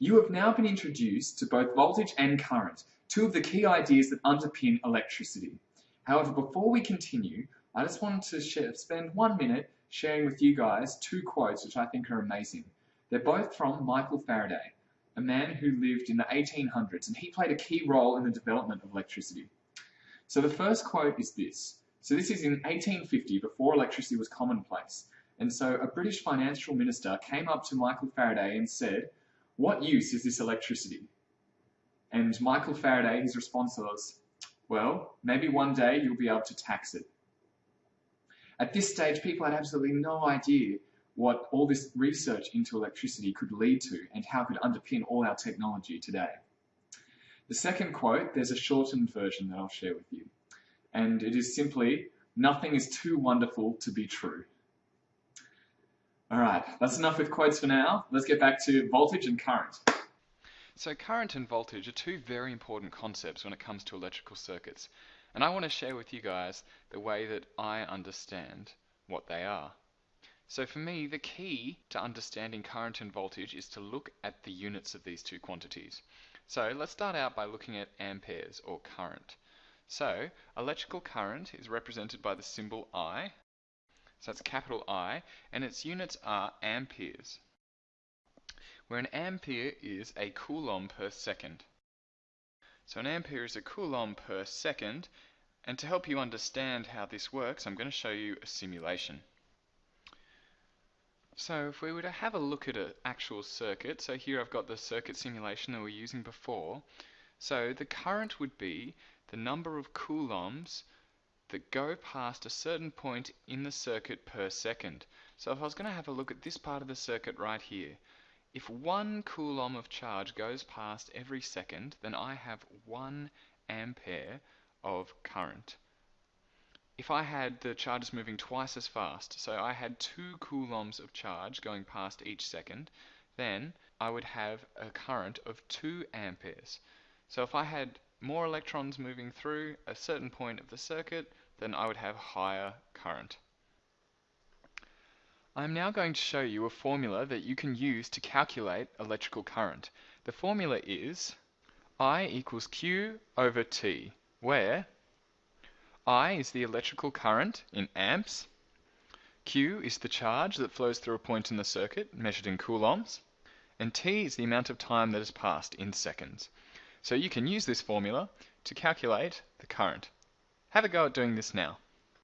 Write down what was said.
You have now been introduced to both voltage and current, two of the key ideas that underpin electricity. However, before we continue, I just wanted to share, spend one minute sharing with you guys two quotes which I think are amazing. They're both from Michael Faraday, a man who lived in the 1800s, and he played a key role in the development of electricity. So the first quote is this. So this is in 1850, before electricity was commonplace. And so a British financial minister came up to Michael Faraday and said, what use is this electricity? And Michael Faraday, his response was, well, maybe one day you'll be able to tax it. At this stage, people had absolutely no idea what all this research into electricity could lead to and how it could underpin all our technology today. The second quote, there's a shortened version that I'll share with you. And it is simply, nothing is too wonderful to be true. All right, that's enough with quotes for now. Let's get back to voltage and current. So current and voltage are two very important concepts when it comes to electrical circuits. And I want to share with you guys the way that I understand what they are. So for me, the key to understanding current and voltage is to look at the units of these two quantities. So let's start out by looking at amperes or current. So electrical current is represented by the symbol I. So that's capital I, and its units are amperes, where an ampere is a coulomb per second. So an ampere is a coulomb per second, and to help you understand how this works, I'm going to show you a simulation. So if we were to have a look at an actual circuit, so here I've got the circuit simulation that we were using before. So the current would be the number of coulombs that go past a certain point in the circuit per second. So if I was going to have a look at this part of the circuit right here, if one coulomb of charge goes past every second, then I have one ampere of current if I had the charges moving twice as fast, so I had two coulombs of charge going past each second, then I would have a current of 2 amperes. So if I had more electrons moving through a certain point of the circuit, then I would have higher current. I'm now going to show you a formula that you can use to calculate electrical current. The formula is I equals Q over T, where I is the electrical current in amps. Q is the charge that flows through a point in the circuit, measured in coulombs. And T is the amount of time that has passed in seconds. So you can use this formula to calculate the current. Have a go at doing this now.